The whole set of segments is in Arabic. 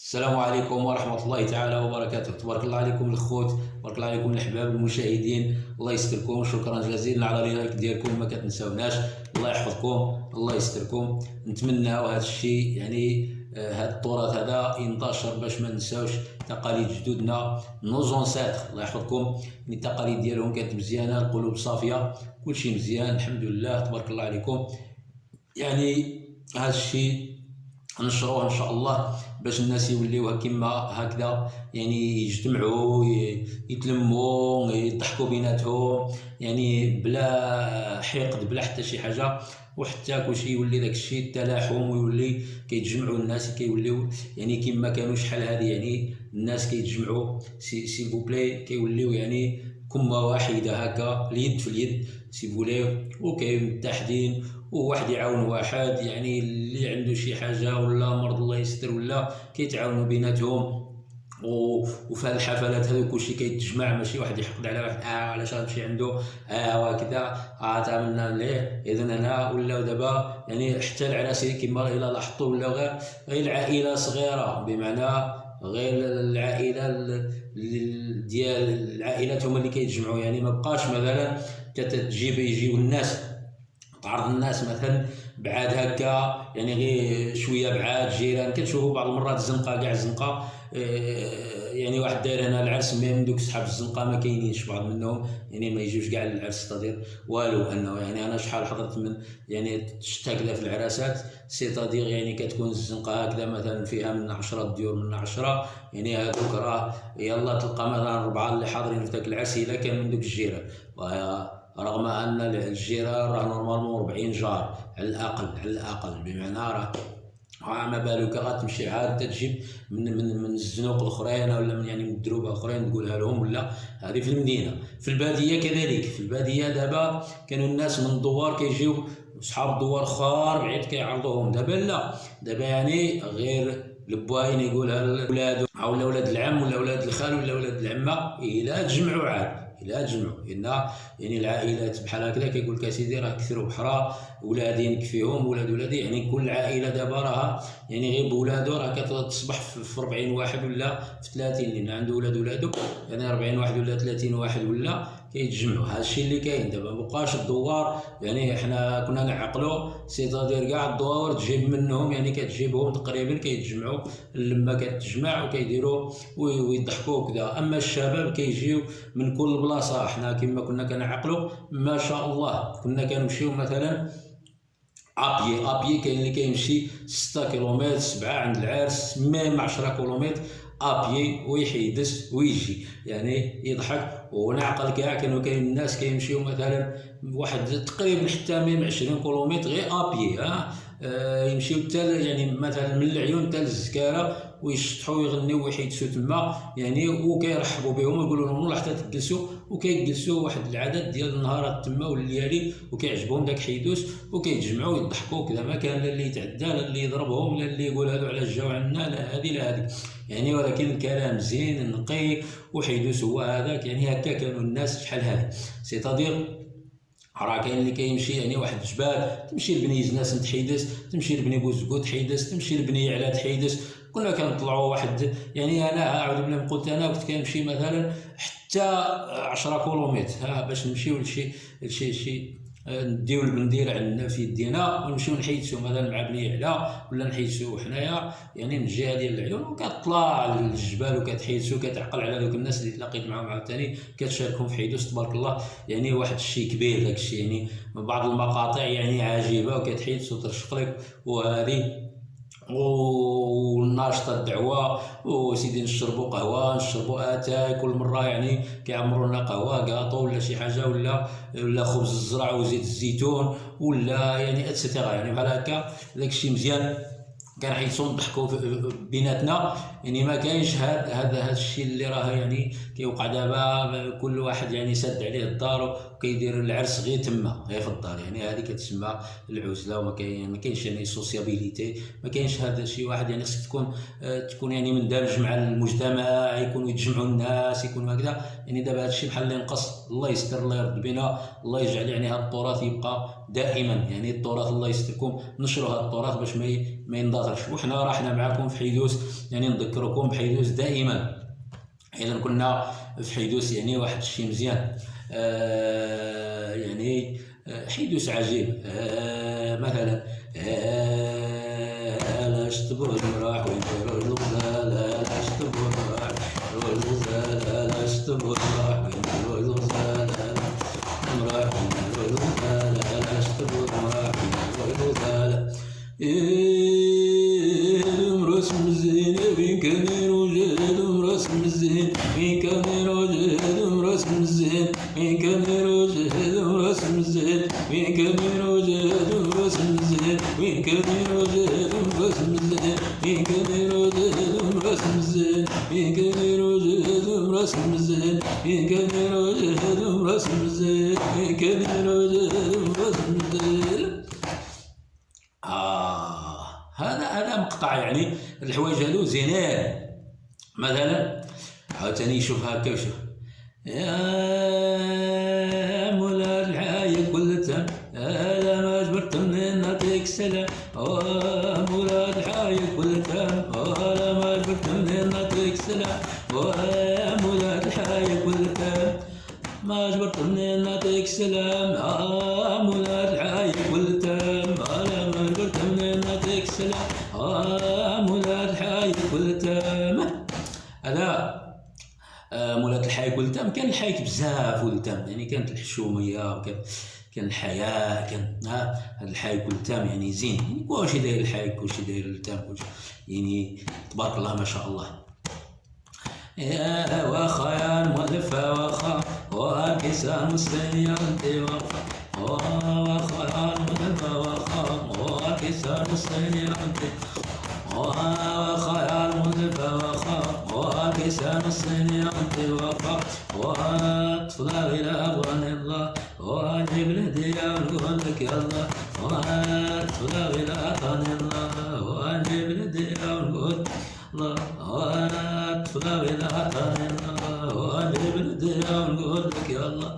السلام عليكم ورحمة الله تعالى وبركاته. تبارك الله عليكم الخوت تبارك الله عليكم الأحباب المشاهدين. الله يستركم. شكرا جزيلا على ال like ديالكم ما كتنساوناش. الله يحفظكم الله يستركم. نتمناو هذا الشيء يعني آه، هذا التراث هذا ينتشر باش ما نساوش تقاليد جدودنا. nos ancêtres الله يحفظكم. يعني التقاليد ديالهم كانت مزيانة القلوب صافية كلشي مزيان الحمد لله تبارك الله عليكم. يعني هذا الشيء نشروه إن شاء الله باش الناس يوليو كما هكذا يعني يجتمعوا يتلموا يضحكوا بيناتهم يعني بلا حقد بلا حتى شي حاجة. وحتى كلشي يولي داك الشيء التلاحم ويولي كيتجمعوا الناس كيوليو يعني كما كانوا شحال هذه يعني الناس كيتجمعوا. si si possible كيوليو يعني كأمة واحدة هكا اليد في اليد si possible وكاين متحدين وواحد يعاون واحد يعني اللي عنده شي حاجة ولا مرض الله يستر ولا كيتعاونوا بيناتهم. وفي الحفلات هذو كلشي كيتجمع ماشي واحد يحقد على واحد آه علاش هذا الشيء عنده؟ آه وكذا آه تعاملنا ليه اذا هنا ولا دابا يعني حتى العراس كما إلى لاحظتوا ولا غير غير العائلة صغيرة. بمعنى غير العائلة ديال العائلات هما اللي كيتجمعوا. يعني ما بقاش مثلا كتجيب يجيو الناس تعرض الناس مثلا بعاد هكا يعني غير شوية بعاد جيران كتشوفوا بعض المرات الزنقة كاع الزنقة آه، يعني واحد داير هنا العرس من دوك صحاب الزنقة ما كاينينش بعض منهم يعني ما يجيوش كاع للعرس c'est-à-dire والو أنه يعني أنا شحال حضرت من يعني شفت هكذا في العراسات c'est-à-dire يعني كتكون الزنقة هكذا مثلا فيها من 10 ديور من 10 يعني هذوك راه يلا تلقى مثلا اربعه اللي حاضرين في ذاك العرس إلا كان من دوك الجيران. رغم أن الجيران راه normalement 40 جار على الأقل على الأقل. بمعنى راه ما بالك غتمشي عاد تجيب من من من الزنوق الأخرين ولا من يعني من الدروب الأخرين تقولها لهم ولا هذه في المدينة. في البادية كذلك. في البادية دابا كانوا الناس من الدوار كيجيو صحاب الدوار خار بعيد كيعرضوهم. دابا لا. دابا يعني غير البواين يقولها لولادو ولا ولاد العم ولا ولاد الخال ولا ولاد العمة إلا تجمعوا عاد. إلى تجمعوا لأن يعني العائلات بحال هكذا كيقول لك اسيدي راه كثروا بحرا ولادي نكفيهم ولاد ولادي يعني كل عائلة دابا راها يعني غير بولادو راه كتصبح في 40 واحد ولا في 30 لأن عنده ولاد ولادو يعني 40 واحد ولا 30 واحد ولا كيتجمعوا. هذا الشيء اللي كاين. دابا مابقاش الدوار يعني حنا كنا نعقلوا سيتادير كاع الدوار تجيب منهم يعني كتجيبهم تقريبا كيتجمعوا لما كتجمع وكيديروا ويضحكوا وكذا. أما الشباب كيجيو من كل بلاصة. حنا كما كنا كنعقلوا ما شاء الله كنا كنمشيو مثلا ابيي ابيي كاين اللي كيمشي 6 كيلومتر 7 عند العرس même 10 كيلومتر. à pied ويحيدس ويجي. يعني يضحك. ونعقل كاع كانوا كاين الناس كيمشيو مثلا واحد تقريبا حتى من 20 كيلومتر غير à pied ها؟ آه يمشيو حتى يعني مثلا من العيون حتى للزكارة. ويشطحوا ويغنيو ويحيدسوا تما يعني وكيرحبوا بهم ويقولوا لهم والله حتى تجلسوا وكيجلسوا واحد العدد ديال النهارات تما والليالي وكيعجبهم داك حيدوس وكيتجمعوا ويضحكوا كذا ما كان لا اللي يتعدى لا اللي يضربهم لا اللي يقول هذو على جاو عنا لا هذه لا هذه يعني ولكن الكلام زين نقي وحيدوس هو هذاك يعني هكا كانوا الناس شحال هذه سيتادير راه كاين اللي كيمشي يعني واحد الجبال تمشي لبني زناس تحيدس تمشي لبني بوزكو تحيدس تمشي لبني على تحيدس. كنا كنطلعوا واحد يعني أنا عاود بلا قلت أنا كنت كنمشي مثلا حتى 10 كيلومتر باش نمشيو لشي لشي شي نديو البندير عندنا في يدينا ونمشيو نحيدسو مثلا مع بني علا ولا نحيدسو حنايا يعني من الجهة ديال العيون وكتطلع للجبال وكتحيدسو كتعقل على دوك الناس اللي تلاقيت معاهم عاوتاني كتشاركهم في حيدوس تبارك الله يعني واحد الشيء كبير داك الشيء يعني بعض المقاطع يعني عجيبة وكتحيدسو ترشق لك وهذه والناشطه الدعوة وسيدي نشربوا قهوة نشربوا آتاي كل مرة يعني كيعمروا لنا قهوة كاطو ولا شي حاجة ولا ولا خبز الزرع وزيت الزيتون ولا يعني et cetera يعني بحال هكا. داكشي مزيان. كنحيصو نضحكوا بيناتنا. يعني ما كاينش هذا هذا الشيء اللي راه يعني كيوقع دابا كل واحد يعني سد عليه الدار وكيدير العرس غير تما غير في الدار. يعني هذه كتسمى العزلة وما كاين ما كاينش يعني sociabilité ما كاينش هذا شي واحد. يعني خصك تكون تكون يعني مندمج مع المجتمع يكونوا يتجمعوا الناس يكونوا هكذا. يعني دابا هذا الشيء بحال اللي نقص الله يستر الله يرد بنا الله يجعل يعني هذا التراث يبقى دائما. يعني التراث الله يستركم نشروا هذا التراث باش ما ما يندثرش. وحنا راحنا معكم في حيدوس يعني نذكركم بحيدوس دائما. اذا كنا في حيدوس يعني واحد الشيء مزيان. آه يعني آه، حيدوس عجيب. آه مثلا لا اشتبه المراح وين؟ لا لا اشتبه المراح لا لا اشتبه كبير آه هذا هذا مقطع يعني الحوايج هذو زينين مثلا عاوتاني شوف هكا وشوف. يا مولات الحي ولتم كان الحي بزاف ولتم يعني كانت الحشومية وكان كان الحياة كان ها هذا الحي ولتم يعني زين. يعني كلشي داير الحي كلشي داير التام كلشي. يعني تبارك الله ما شاء الله. يا واخا يا المؤلف واخا وكسان مسلم انت واخا واخا يا المؤلف واخا وكسان مسلم انت وخيال مذبة وخا. كيسان الصين يقضي وقع وأطلع إلى أغوان الله وأجيب لدي أقول لك الله وأطلع إلى أغوان الله وأجيب لدي أقول الله وأطلع إلى أغوان الله وأجيب لدي أقول لك الله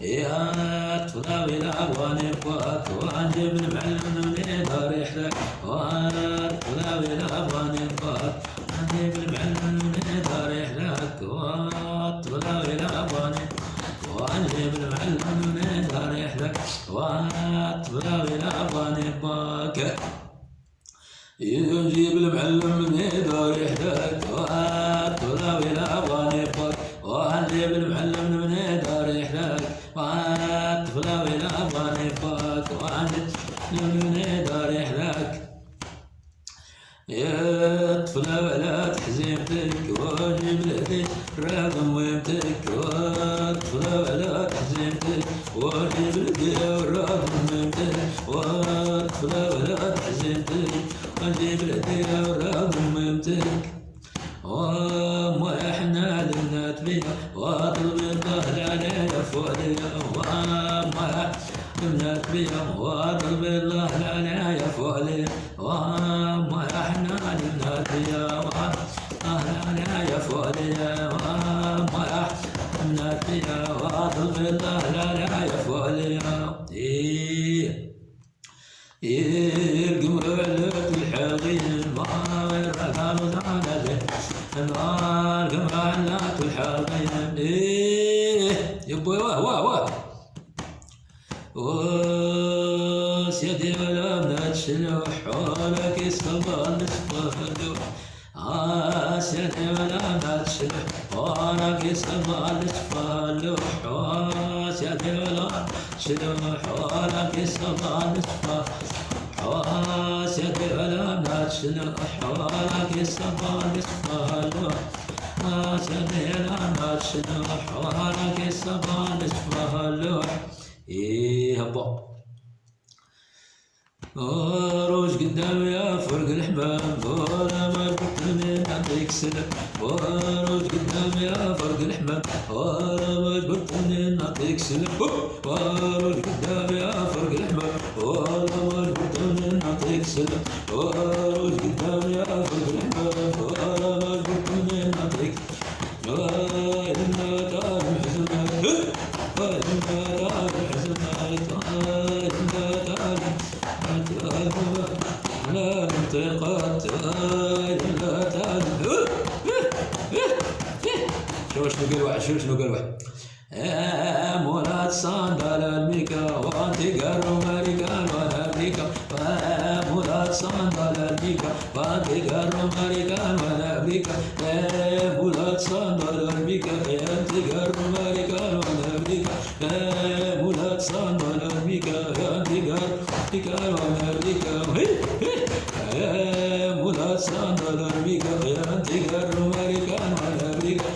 يا طلاب إلى أغواني بقاك وأنجب معلم من دار يحلك وأنا طلاب إلى أغواني بقاك وأنجب المعلم Lord. واطلب الله لنا يا فولي وما إحنا للنادي اهلنا يا فولي وما إحنا فيها واطلب الله لنا يا فولي إيه إيه القمر علت الحلقين ما رقم زعلت النار قمر علت الحلقين إيه يبوي واه واه واه Oh. سيدي يدي ولا حولك يصبر نشبهدو راس آه، يدي ولا بدات حولك يصبر نشبهدو سيدي يدي ولا بدات حولك يصبر نشبهدو سيدي يا دولة ما تشنو حوالك يصبر آه، يصبر حواس يا دولة ما تشنو حوالك إيه هبا روج قدام يا فرق الحباب ولا ما جبتني من عندك سلام. روج قدام يا فرق الحباب ولا ما جبتني نعطيك سلام. روج قدام يا فرق الحباب ولا ما جبتني نعطيك سلام. bulat sambal arbika gandika tikar arbika hey hey bulat sambal arbika gandika rumarika arbika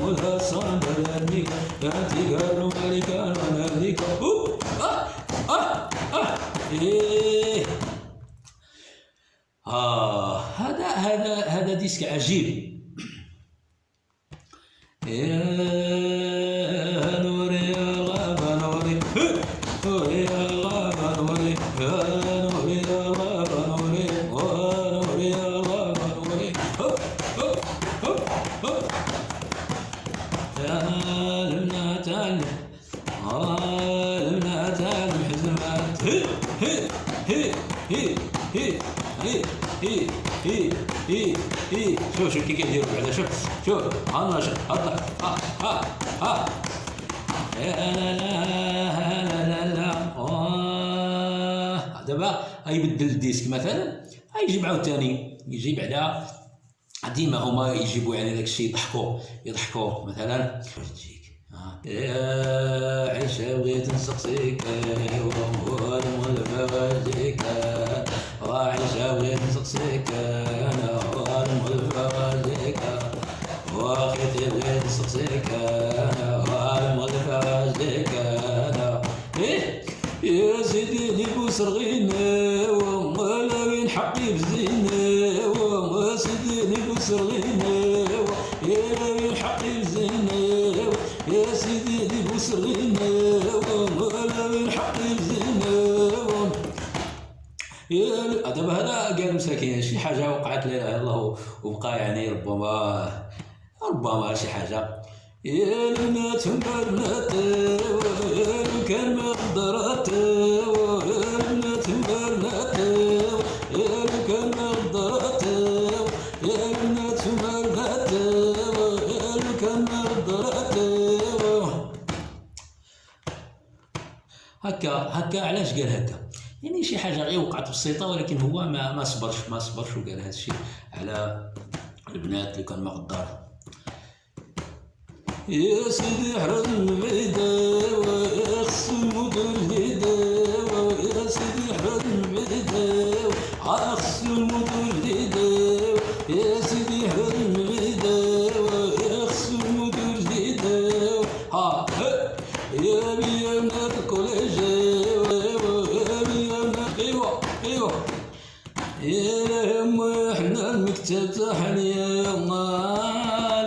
bulat sambal arbika gandika rumarika arbika up ah ah ah eh آه هذا هذا هذا ديسك عجيب هي هي هي هي شوف شوف كي كيديروا بعدا شوف شوف شوف الله ها ها ها لا لا لا لا لا آه. دابا غيبدل الديسك مثلا غيجيب عاوتاني يجي بعدا ديما هما يجيبوا يعني داك الشيء يضحكوا يضحكوا مثلا يا عيشة بغيت نسقسيك والمغلفة غاديك دابا هذا قال مساكين شي حاجة وقعت الا الله وبقى يعني ربما ربما شي حاجة. يا كان ما هكا هكا علاش قال هكا؟ يعني شي حاجة غير وقعت بسيطه ولكن هو ما ما صبرش ما صبرش وقال هذا الشيء على البنات اللي كان قدر يا سيدي حرم البعيدة ويخص المدن الهيدة يا سيدي حرم البعيدة ويخص المدن الهيدة يا سيدي حرم البعيدة ويخص المدن الهيدة ها يا بيا تحني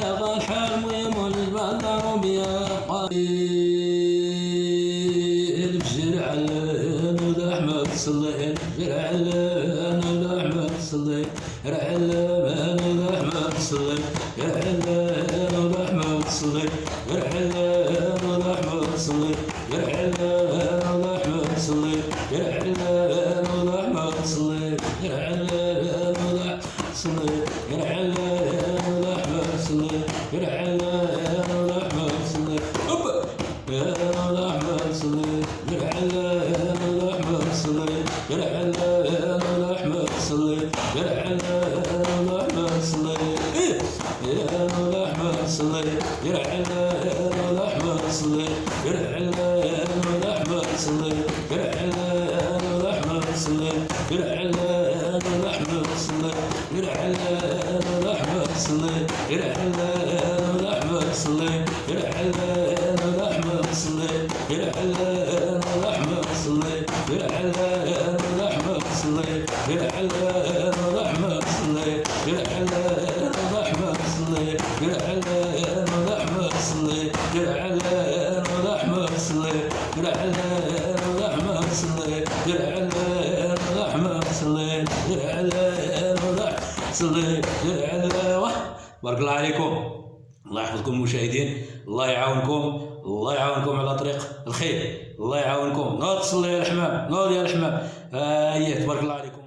لغى الحميم البدر بيقين بشر علان الأحمد صلي بشر علان الأحمد صلي رعلان الأحمد صلي رعلان الأحمد صلي رعلان الأحمد صلي رعلان صلي جرع لأن احمد صلي جرع لأن احمد صلي صلي جرع لأن بارك الله عليكم. الله يحفظكم المشاهدين الله يعاونكم. الله يعاونكم على طريق الخير. الله يعاونكم. نوض تصلي يا الحمام. نوض يا الحمام. آه تبارك الله عليكم